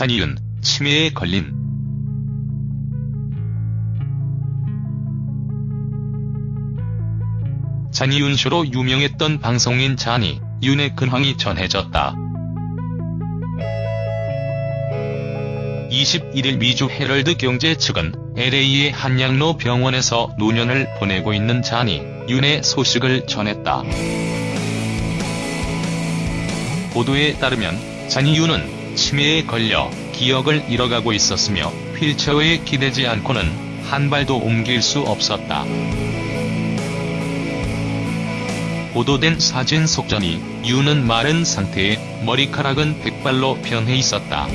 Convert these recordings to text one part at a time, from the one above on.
잔이윤, 치매에 걸린 잔이윤 쇼로 유명했던 방송인 잔이, 윤의 근황이 전해졌다. 21일 미주 헤럴드 경제 측은 LA의 한양로 병원에서 노년을 보내고 있는 잔이, 윤의 소식을 전했다. 보도에 따르면 잔이 윤은 치매에 걸려 기억을 잃어가고 있었으며 휠체어에 기대지 않고는 한 발도 옮길 수 없었다. 보도된 사진 속전이 윤은 마른 상태에 머리카락은 백발로 변해 있었다.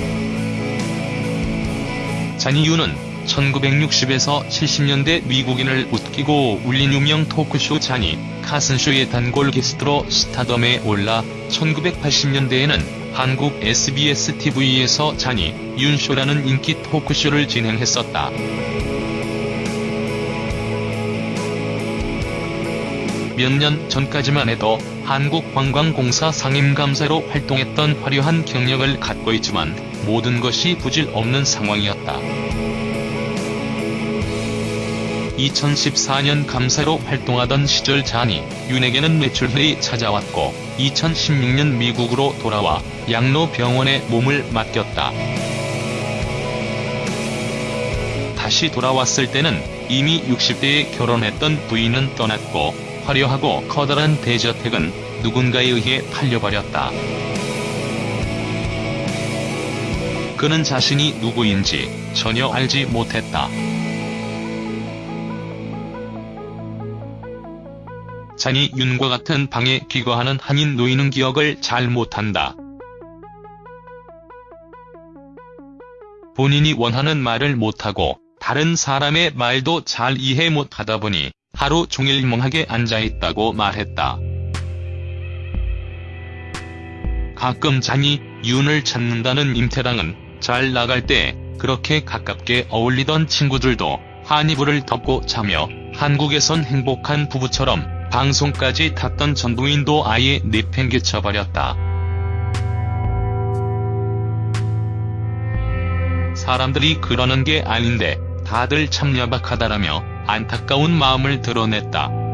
잔이윤은 1960에서 70년대 미국인을 웃기고 울린 유명 토크쇼 잔이 카슨쇼의 단골 게스트로 스타덤에 올라 1980년대에는 한국 SBS TV에서 잔이 윤쇼라는 인기 토크쇼를 진행했었다. 몇 년 전까지만 해도 한국관광공사 상임감사로 활동했던 화려한 경력을 갖고 있지만 모든 것이 부질 없는 상황이었다. 2014년 감사로 활동하던 시절 잔이 윤에게는 매출혈이 찾아왔고 2016년 미국으로 돌아와 양로 병원에 몸을 맡겼다. 다시 돌아왔을 때는 이미 60대에 결혼했던 부인은 떠났고 화려하고 커다란 대저택은 누군가에 의해 팔려버렸다. 그는 자신이 누구인지 전혀 알지 못했다. 잔이 윤과 같은 방에 귀가하는 한인 노인은 기억을 잘 못한다. 본인이 원하는 말을 못하고 다른 사람의 말도 잘 이해 못하다 보니 하루 종일 멍하게 앉아있다고 말했다. 가끔 잔이 윤을 찾는다는 임태랑은 잘 나갈 때 그렇게 가깝게 어울리던 친구들도 한 이불을 덮고 자며 한국에선 행복한 부부처럼 방송까지 탔던 전부인도 아예 내팽개쳐버렸다. 사람들이 그러는 게 아닌데 다들 참 야박하다라며 안타까운 마음을 드러냈다.